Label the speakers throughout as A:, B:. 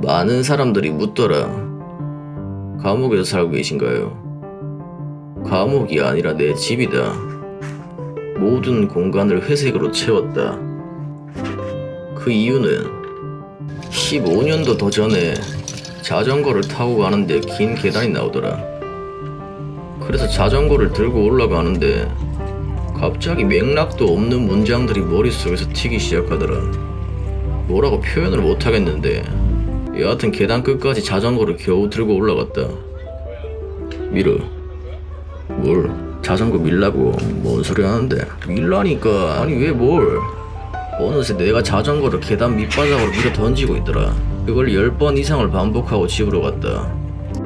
A: 많은 사람들이 묻더라. 감옥에서 살고 계신가요? 감옥이 아니라 내 집이다. 모든 공간을 회색으로 채웠다. 그 이유는 15년도 더 전에 자전거를 타고 가는데 긴 계단이 나오더라. 그래서 자전거를 들고 올라가는데 갑자기 맥락도 없는 문장들이 머릿속에서 튀기 시작하더라. 뭐라고 표현을 못하겠는데 여하튼 계단 끝까지 자전거를 겨우 들고 올라갔다. 미르, 뭘? 자전거 밀라고? 뭔 소리 하는데? 밀라니까. 아니 왜 뭘? 어느새 내가 자전거를 계단 밑바닥으로 밀어 던지고 있더라. 그걸 10번 이상을 반복하고 집으로 갔다.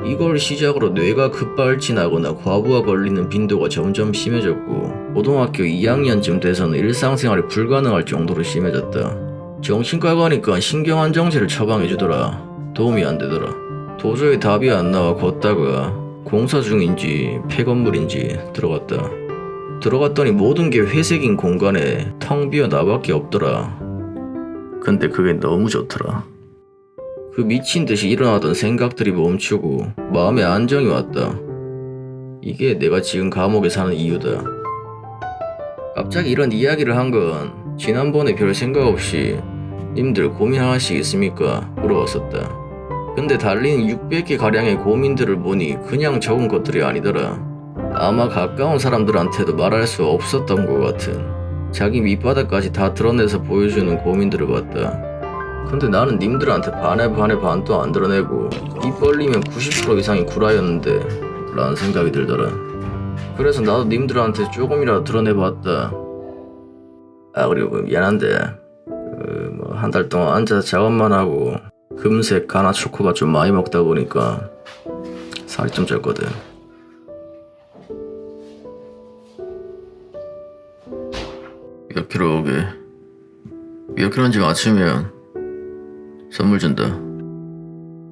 A: 이걸 시작으로 뇌가 급발진하거나 과부하 걸리는 빈도가 점점 심해졌고 고등학교 2학년쯤 돼서는 일상생활이 불가능할 정도로 심해졌다 정신과 가니까 신경안정제를 처방해주더라 도움이 안 되더라 도저히 답이 안 나와 걷다가 공사 중인지 폐건물인지 들어갔다. 들어갔더니 모든 게 회색인 공간에 텅 비어 나밖에 없더라. 근데 그게 너무 좋더라. 그 미친 듯이 일어나던 생각들이 멈추고 마음에 안정이 왔다. 이게 내가 지금 감옥에 사는 이유다. 갑자기 이런 이야기를 한 건 지난번에 별 생각 없이 님들 고민 하나씩 있습니까? 물어봤었다. 근데 달린 600개 가량의 고민들을 보니 그냥 적은 것들이 아니더라. 아마 가까운 사람들한테도 말할 수 없었던 것 같은 자기 밑바닥까지 다 드러내서 보여주는 고민들을 봤다. 근데 나는 님들한테 반에 반에 반도 안 드러내고 입 벌리면 90% 이상이 구라였는데 라는 생각이 들더라. 그래서 나도 님들한테 조금이라도 드러내봤다. 아 그리고 그 미안한데 그 뭐 한 달 동안 앉아서 작업만 하고 금색 가나 초코바 좀 많이 먹다 보니까 살이 좀 쪘거든. 몇 킬로 오게? 몇 킬로인지 맞추면 선물 준다.